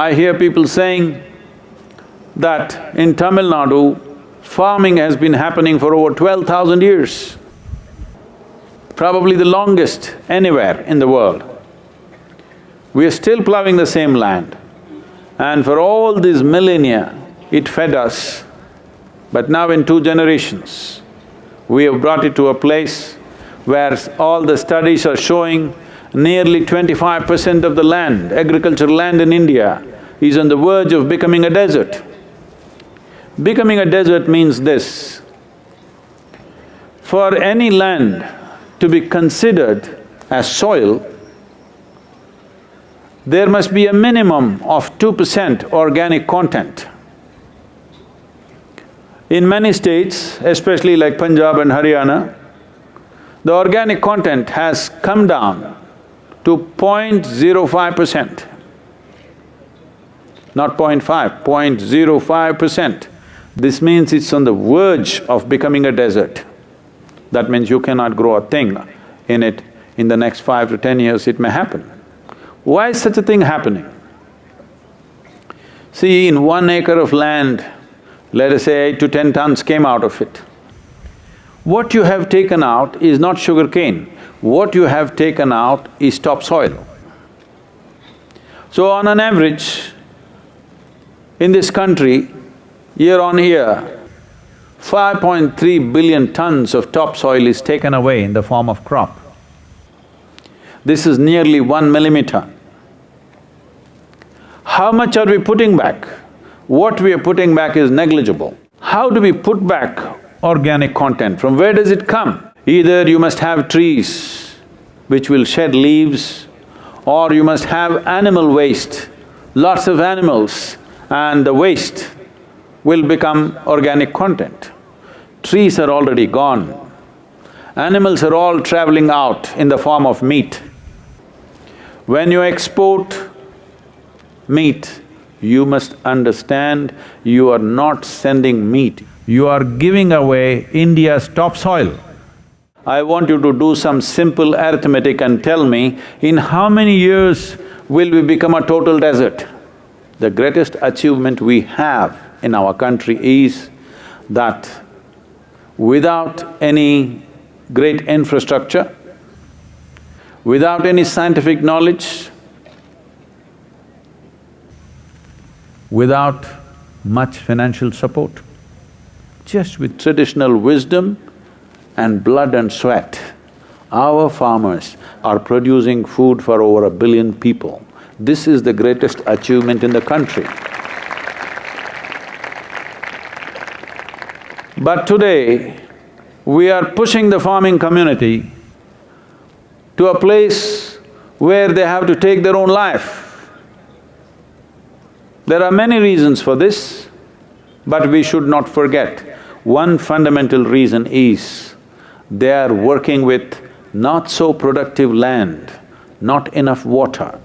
I hear people saying that in Tamil Nadu, farming has been happening for over twelve thousand years, probably the longest anywhere in the world. We are still plowing the same land and for all these millennia, it fed us. But now in two generations, we have brought it to a place where all the studies are showing nearly twenty-five percent of the land, agricultural land in India, is on the verge of becoming a desert. Becoming a desert means this, for any land to be considered as soil, there must be a minimum of two percent organic content. In many states, especially like Punjab and Haryana, the organic content has come down to 0.05 percent. Not 0.5, 0.05 percent. This means it's on the verge of becoming a desert. That means you cannot grow a thing in it. In the next five to ten years, it may happen. Why is such a thing happening? See, in one acre of land, let us say eight to ten tons came out of it. What you have taken out is not sugar cane, what you have taken out is topsoil. So on an average, in this country, year on year, 5.3 billion tons of topsoil is taken away in the form of crop. This is nearly one millimeter. How much are we putting back? What we are putting back is negligible. How do we put back organic content? From where does it come? Either you must have trees which will shed leaves, or you must have animal waste, lots of animals, and the waste will become organic content. Trees are already gone. Animals are all traveling out in the form of meat. When you export meat, you must understand you are not sending meat, you are giving away India's topsoil. I want you to do some simple arithmetic and tell me, in how many years will we become a total desert? The greatest achievement we have in our country is that without any great infrastructure, without any scientific knowledge, without much financial support, just with traditional wisdom and blood and sweat, our farmers are producing food for over a billion people. This is the greatest achievement in the country. But today, we are pushing the farming community to a place where they have to take their own life. There are many reasons for this, but we should not forget, one fundamental reason is they are working with not so productive land, not enough water.